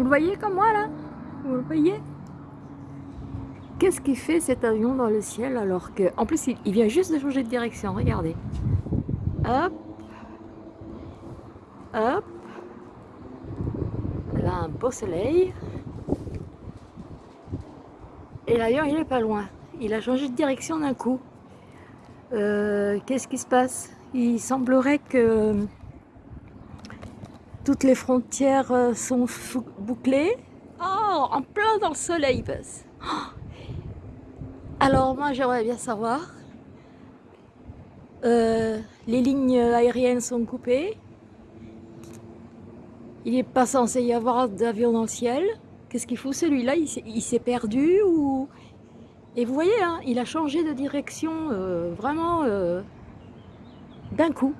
Vous le voyez comme moi là Vous le voyez Qu'est-ce qu'il fait cet avion dans le ciel alors que... En plus, il, vient juste de changer de direction, regardez. Hop. Hop. Là, un beau soleil. Et l'avion, il est pas loin. Il a changé de direction d'un coup. Euh, qu'est-ce qui se passe? Il semblerait que toutes les frontières euh, sont bouclées. Oh, en plein dans le soleil. Oh. Alors moi j'aimerais bien savoir, euh, les lignes aériennes sont coupées, il n'est pas censé y avoir d'avion dans le ciel, qu'est-ce qu'il faut? Celui-là Il s'est perdu ou... Et vous voyez, hein, il a changé de direction euh, vraiment euh, d'un coup.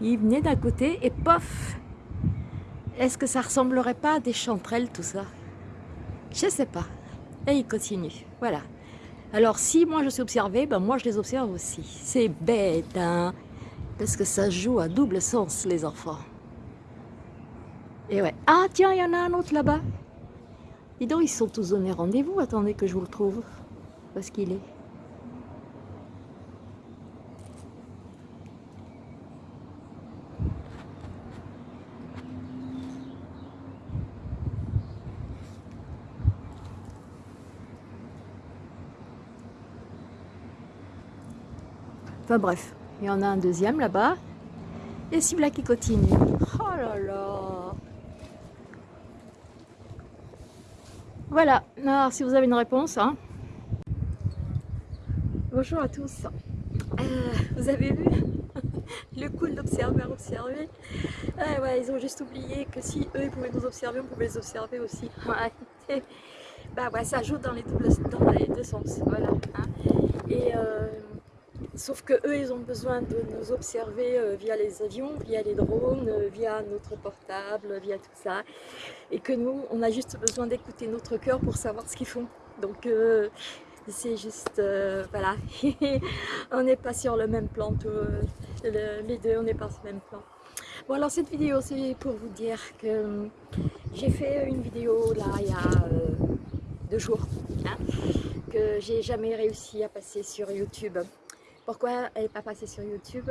Il venait d'un côté et pof Est-ce que ça ressemblerait pas à des chanterelles tout ça? Je sais pas. Et il continue, voilà. Alors si moi je suis observée, ben moi je les observe aussi. C'est bête, hein Parce que ça joue à double sens, les enfants. Et ouais. Ah tiens, il y en a un autre là-bas. Dis donc, ils sont tous donnés rendez-vous. Attendez que je vous le trouve. Parce qu'il est. Enfin bref, il y en a un deuxième là-bas. Et celui-là qui continue. Oh là là Voilà, alors si vous avez une réponse. Hein. Bonjour à tous. Euh, vous avez vu le cool d'observer, observer. Ah ouais, ils ont juste oublié que si eux ils pouvaient nous observer, on pouvait les observer aussi. bah ouais, ça joue dans les, dans les deux sens. Voilà. Hein. Et euh, Sauf que eux, ils ont besoin de nous observer euh, via les avions, via les drones, euh, via notre portable, via tout ça. Et que nous, on a juste besoin d'écouter notre cœur pour savoir ce qu'ils font. Donc, euh, c'est juste, voilà, on n'est pas sur le même plan, les deux, on n'est pas sur le même plan. Bon, alors cette vidéo, c'est pour vous dire que j'ai fait une vidéo, là, il y a deux jours, hein, que j'ai jamais réussi à passer sur YouTube. Pourquoi elle n'est pas passée sur YouTube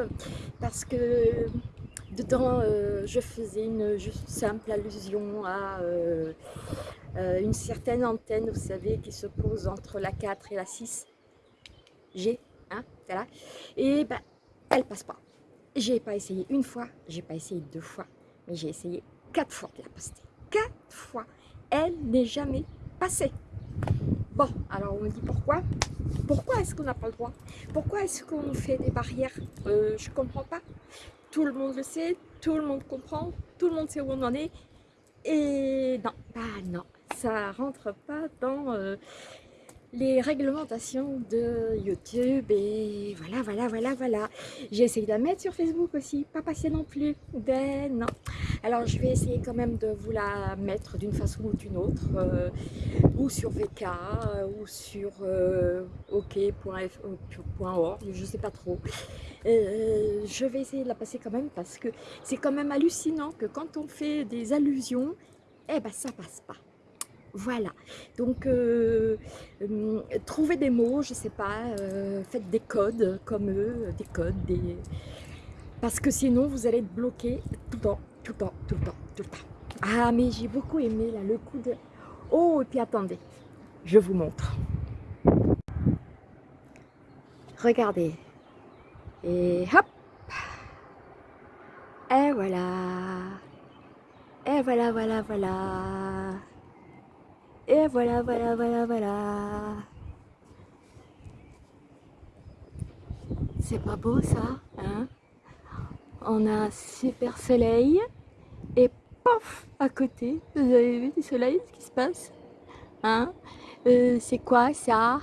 Parce que dedans, euh, je faisais une juste simple allusion à euh, euh, une certaine antenne, vous savez, qui se pose entre la 4 et la 6. G, hein. Et ben, elle passe pas. J'ai pas essayé une fois, j'ai pas essayé deux fois, mais j'ai essayé quatre fois de la poster. Quatre fois. Elle n'est jamais passée. Bon, alors on me dit pourquoi? Pourquoi est-ce qu'on n'a pas le droit? Pourquoi est-ce qu'on fait des barrières? Euh, Je ne comprends pas. Tout le monde le sait, tout le monde comprend, tout le monde sait où on en est. Et non, bah non, ça rentre pas dans euh, les réglementations de YouTube et voilà, voilà, voilà, voilà. J'ai essayé de la mettre sur Facebook aussi, pas passé non plus. Ben non. Alors je vais essayer quand même de vous la mettre d'une façon ou d'une autre, euh, ou sur VK, euh, ou sur euh, ok.org, je sais pas trop. je vais essayer de la passer quand même parce que c'est quand même hallucinant que quand on fait des allusions, eh ben ça passe pas. Voilà, donc euh, euh, trouvez des mots, je sais pas, euh, faites des codes comme eux, des codes, des... parce que sinon vous allez être bloqué tout le temps, tout le temps, tout le temps, tout le temps. Ah mais j'ai beaucoup aimé là, le coup de... Oh, et puis attendez, je vous montre. Regardez. Et hop Et voilà Et voilà, voilà, voilà et voilà, voilà, voilà, voilà. C'est pas beau ça, hein? On a un super soleil et pof à côté, vous avez vu du soleil, ce qui se passe? Hein? Euh, C'est quoi ça?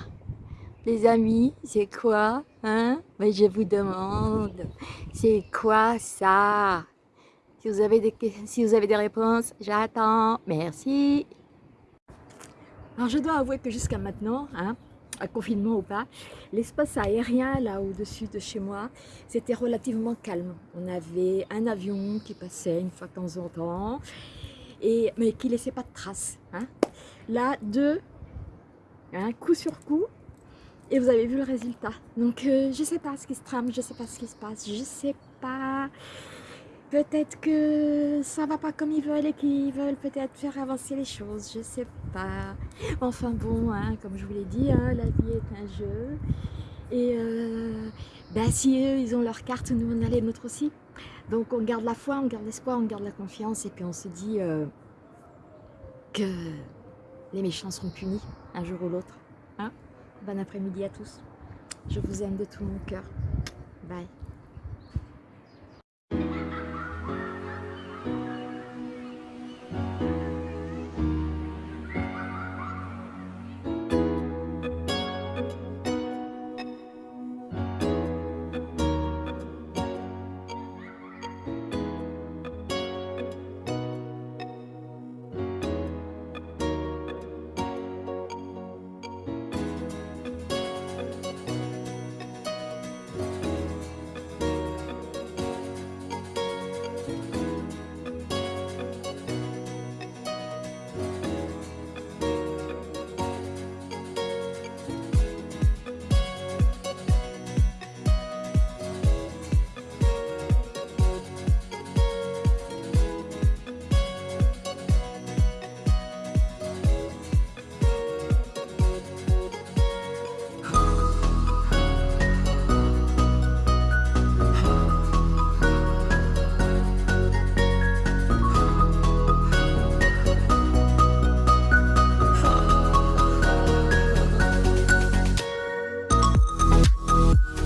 Les amis, c'est quoi? Hein? Je vous demande, c'est quoi ça? Si vous, avez des, si vous avez des réponses, j'attends. Merci. Alors je dois avouer que jusqu'à maintenant, hein, à confinement ou pas, l'espace aérien là au-dessus de chez moi, c'était relativement calme. On avait un avion qui passait une fois de temps en temps. et, mais qui laissait pas de traces. Hein. Là, deux, hein, coup sur coup, et vous avez vu le résultat. Donc euh, je sais pas ce qui se trame, je sais pas ce qui se passe, je sais pas. Peut-être que ça va pas comme ils veulent et qu'ils veulent peut-être faire avancer les choses, je sais pas. Enfin bon, hein, comme je vous l'ai dit, hein, la vie est un jeu. Et bah, si eux, ils ont leur carte, nous on a les nôtres aussi. Donc on garde la foi, on garde l'espoir, on garde la confiance et puis on se dit euh, que les méchants seront punis un jour ou l'autre. Hein bon après-midi à tous. Je vous aime de tout mon cœur. Bye.